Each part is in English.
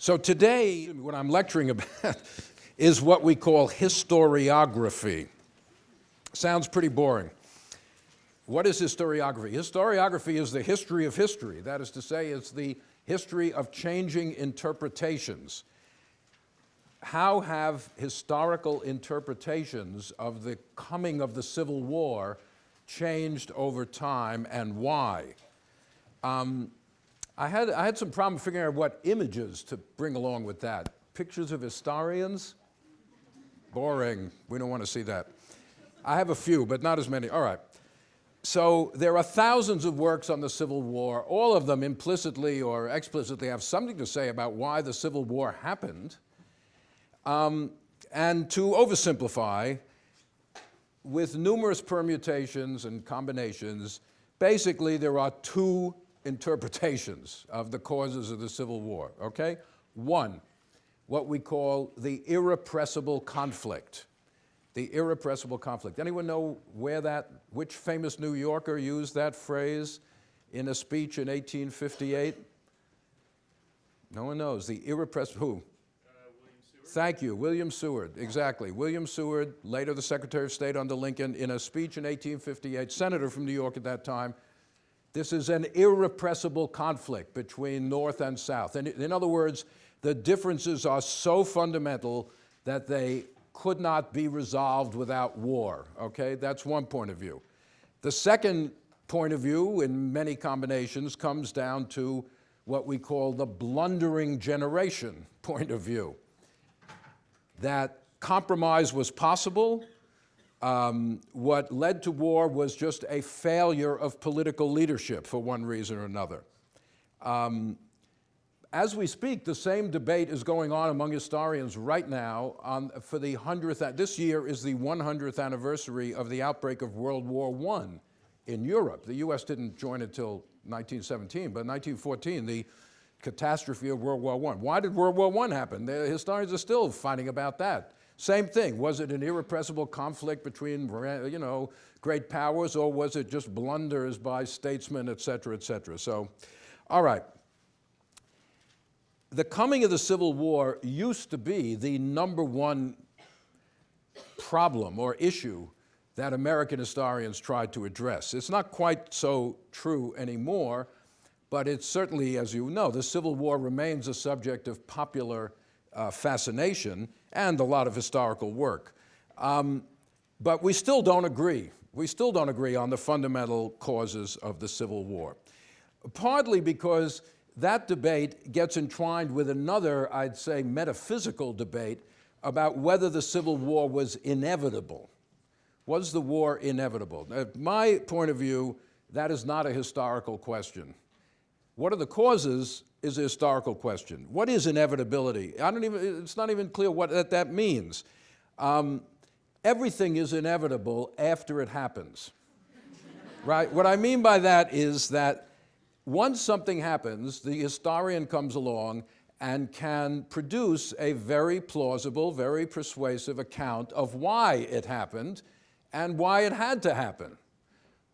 So today, what I'm lecturing about is what we call historiography. Sounds pretty boring. What is historiography? Historiography is the history of history. That is to say, it's the history of changing interpretations. How have historical interpretations of the coming of the Civil War changed over time and why? Um, I, had, I had some problem figuring out what images to bring along with that. Pictures of historians? Boring. We don't want to see that. I have a few, but not as many. All right. So there are thousands of works on the Civil War. All of them implicitly or explicitly have something to say about why the Civil War happened. Um, and to oversimplify, with numerous permutations and combinations, basically there are two interpretations of the causes of the Civil War, okay? One, what we call the irrepressible conflict. The irrepressible conflict. Anyone know where that, which famous New Yorker used that phrase in a speech in 1858? No one knows. The irrepressible, who? Thank you, William Seward, exactly. William Seward, later the Secretary of State under Lincoln, in a speech in 1858, senator from New York at that time, this is an irrepressible conflict between North and South. And in other words, the differences are so fundamental that they could not be resolved without war, okay? That's one point of view. The second point of view, in many combinations, comes down to what we call the blundering generation point of view. That compromise was possible, um, what led to war was just a failure of political leadership for one reason or another. Um, as we speak, the same debate is going on among historians right now on, for the 100th, this year is the 100th anniversary of the outbreak of World War I in Europe. The US didn't join until 1917, but 1914, the catastrophe of World War I. Why did World War I happen? The historians are still fighting about that. Same thing, was it an irrepressible conflict between, you know, great powers or was it just blunders by statesmen, et cetera, et cetera? So, all right. The coming of the Civil War used to be the number one problem or issue that American historians tried to address. It's not quite so true anymore, but it's certainly, as you know, the Civil War remains a subject of popular uh, fascination and a lot of historical work. Um, but we still don't agree. We still don't agree on the fundamental causes of the Civil War. Partly because that debate gets entwined with another, I'd say, metaphysical debate about whether the Civil War was inevitable. Was the war inevitable? Now, my point of view, that is not a historical question. What are the causes is a historical question. What is inevitability? I don't even, it's not even clear what that, that means. Um, everything is inevitable after it happens, right? What I mean by that is that once something happens, the historian comes along and can produce a very plausible, very persuasive account of why it happened and why it had to happen.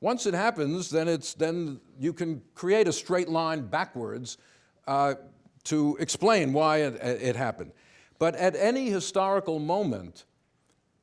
Once it happens, then, it's, then you can create a straight line backwards uh, to explain why it, it happened. But at any historical moment,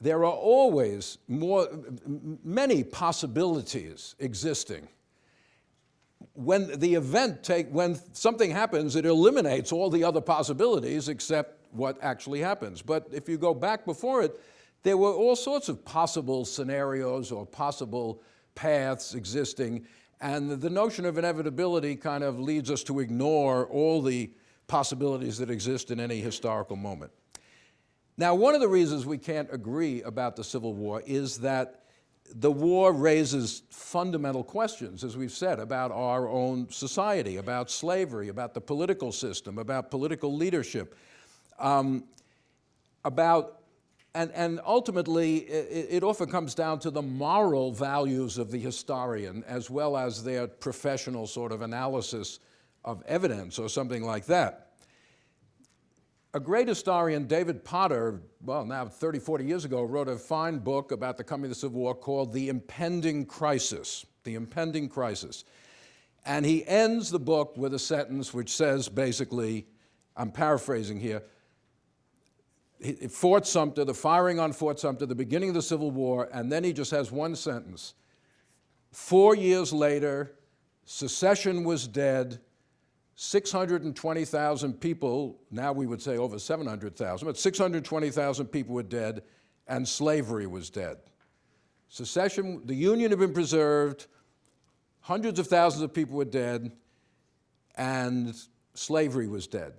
there are always more, many possibilities existing. When the event take, when something happens, it eliminates all the other possibilities except what actually happens. But if you go back before it, there were all sorts of possible scenarios or possible paths existing, and the notion of inevitability kind of leads us to ignore all the possibilities that exist in any historical moment. Now, one of the reasons we can't agree about the Civil War is that the war raises fundamental questions, as we've said, about our own society, about slavery, about the political system, about political leadership, um, about and, and ultimately, it, it, often comes down to the moral values of the historian as well as their professional sort of analysis of evidence or something like that. A great historian, David Potter, well, now 30, 40 years ago, wrote a fine book about the coming of the Civil War called The Impending Crisis, The Impending Crisis. And he ends the book with a sentence which says basically, I'm paraphrasing here. Fort Sumter, the firing on Fort Sumter, the beginning of the Civil War, and then he just has one sentence. Four years later, secession was dead, 620,000 people, now we would say over 700,000, but 620,000 people were dead, and slavery was dead. Secession, the Union had been preserved, hundreds of thousands of people were dead, and slavery was dead.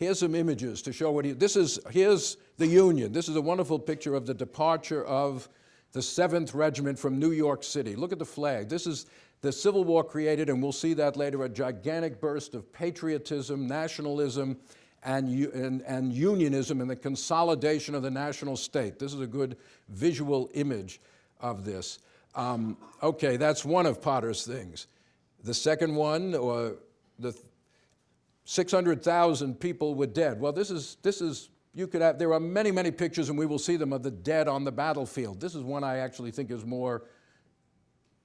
Here's some images to show what he, this is, here's the Union. This is a wonderful picture of the departure of the 7th Regiment from New York City. Look at the flag. This is the Civil War created, and we'll see that later, a gigantic burst of patriotism, nationalism, and, and, and unionism and the consolidation of the national state. This is a good visual image of this. Um, okay, that's one of Potter's things. The second one, or the 600,000 people were dead. Well, this is, this is, you could have, there are many, many pictures, and we will see them of the dead on the battlefield. This is one I actually think is more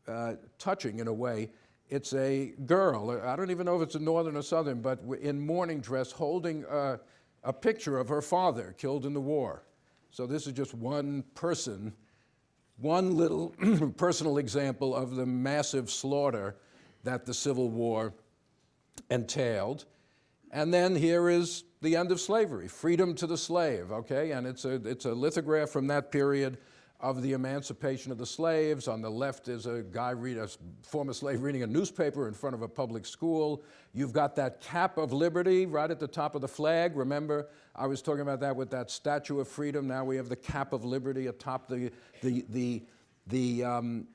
uh, touching in a way. It's a girl, I don't even know if it's a northern or southern, but in mourning dress holding a, a picture of her father killed in the war. So this is just one person, one little personal example of the massive slaughter that the Civil War entailed. And then here is the end of slavery, freedom to the slave, okay? And it's a, it's a lithograph from that period of the emancipation of the slaves. On the left is a guy, read, a former slave reading a newspaper in front of a public school. You've got that cap of liberty right at the top of the flag. Remember, I was talking about that with that Statue of Freedom. Now we have the cap of liberty atop the, the, the, the um,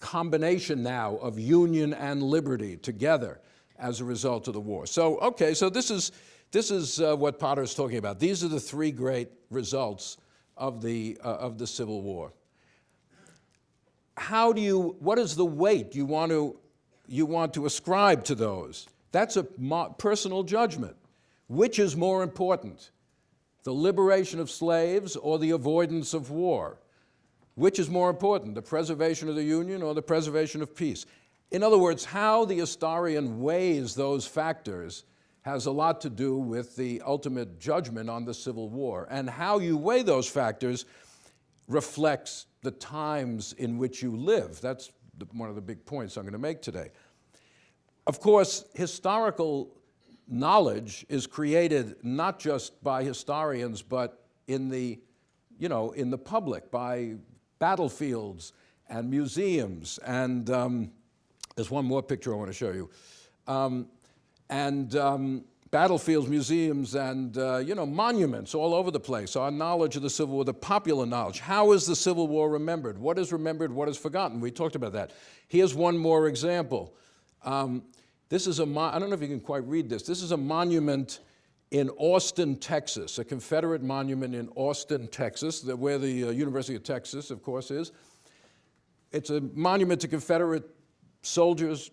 combination now of union and liberty together as a result of the war. So, okay, so this is, this is uh, what Potter's talking about. These are the three great results of the, uh, of the Civil War. How do you, what is the weight you want to, you want to ascribe to those? That's a personal judgment. Which is more important, the liberation of slaves or the avoidance of war? Which is more important, the preservation of the Union or the preservation of peace? In other words, how the historian weighs those factors has a lot to do with the ultimate judgment on the Civil War. And how you weigh those factors reflects the times in which you live. That's the, one of the big points I'm going to make today. Of course, historical knowledge is created not just by historians, but in the, you know, in the public, by battlefields and museums. And um, there's one more picture I want to show you. Um, and um, battlefields, museums, and uh, you know monuments all over the place. Our knowledge of the Civil War, the popular knowledge. How is the Civil War remembered? What is remembered? What is forgotten? We talked about that. Here's one more example. Um, this is a. I don't know if you can quite read this. This is a monument in Austin, Texas, a Confederate monument in Austin, Texas, where the uh, University of Texas, of course, is. It's a monument to Confederate soldiers,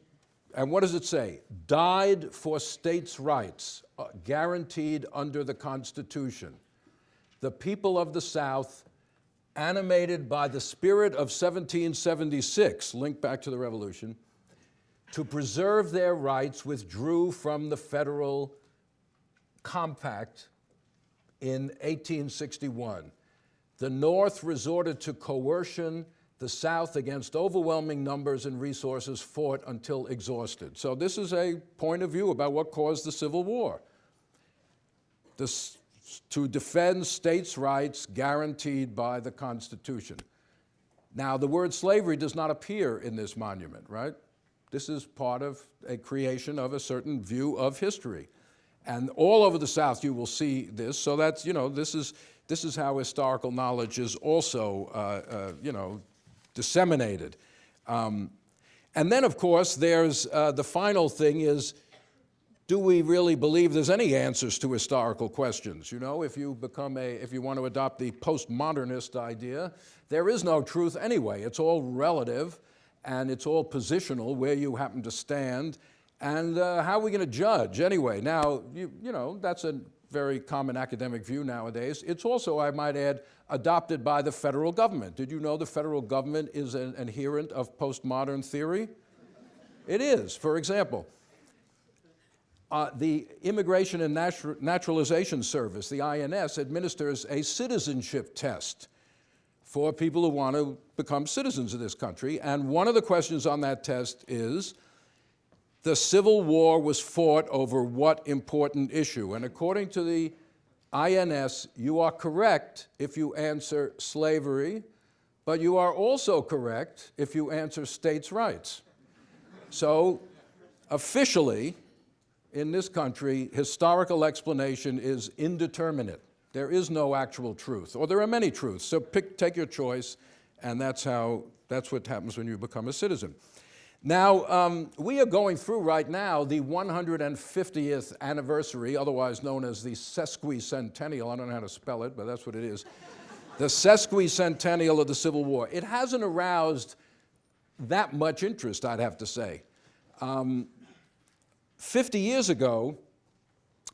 and what does it say? Died for states' rights, uh, guaranteed under the Constitution. The people of the South, animated by the spirit of 1776, linked back to the Revolution, to preserve their rights, withdrew from the federal compact in 1861. The North resorted to coercion. The South, against overwhelming numbers and resources, fought until exhausted. So, this is a point of view about what caused the Civil War. This, to defend states' rights guaranteed by the Constitution. Now, the word slavery does not appear in this monument, right? This is part of a creation of a certain view of history. And all over the South, you will see this. So that's, you know, this is, this is how historical knowledge is also, uh, uh, you know, disseminated. Um, and then, of course, there's uh, the final thing is, do we really believe there's any answers to historical questions? You know, if you become a, if you want to adopt the postmodernist idea, there is no truth anyway. It's all relative and it's all positional where you happen to stand. And uh, how are we going to judge anyway? Now, you, you know, that's a very common academic view nowadays. It's also, I might add, adopted by the federal government. Did you know the federal government is an adherent of postmodern theory? It is. For example, uh, the Immigration and Natu- Naturalization Service, the INS, administers a citizenship test for people who want to become citizens of this country. And one of the questions on that test is the Civil War was fought over what important issue? And according to the INS, you are correct if you answer slavery, but you are also correct if you answer states' rights. So, officially, in this country, historical explanation is indeterminate. There is no actual truth, or there are many truths. So pick, take your choice, and that's how, that's what happens when you become a citizen. Now, um, we are going through right now the 150th anniversary, otherwise known as the sesquicentennial. I don't know how to spell it, but that's what it is. the sesquicentennial of the Civil War. It hasn't aroused that much interest, I'd have to say. Um, 50 years ago,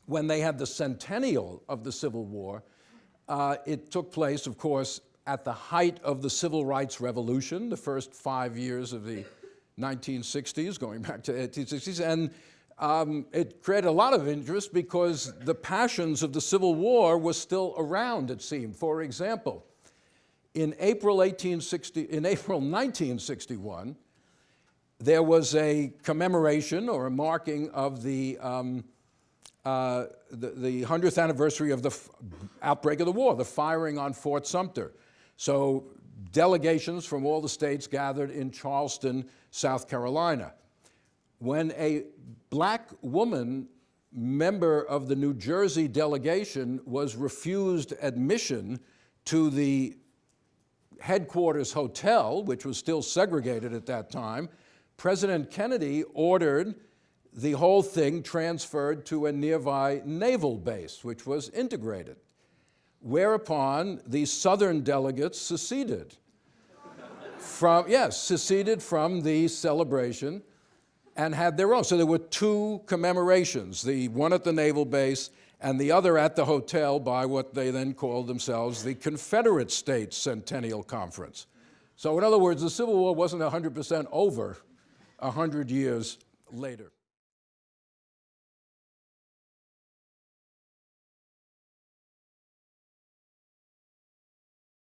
when they had the centennial of the Civil War, uh, it took place, of course, at the height of the Civil Rights Revolution, the first five years of the 1960s, going back to 1860s, and um, it created a lot of interest because the passions of the Civil War were still around, it seemed. For example, in April, 1860, in April 1961, there was a commemoration or a marking of the, um, uh, the, the, 100th anniversary of the outbreak of the war, the firing on Fort Sumter. So delegations from all the states gathered in Charleston, South Carolina. When a black woman member of the New Jersey delegation was refused admission to the headquarters hotel, which was still segregated at that time, President Kennedy ordered the whole thing transferred to a nearby naval base, which was integrated. Whereupon the Southern delegates seceded from, yes, seceded from the celebration and had their own. So there were two commemorations, the one at the naval base and the other at the hotel by what they then called themselves the Confederate States Centennial Conference. So in other words, the Civil War wasn't 100% over 100 years later.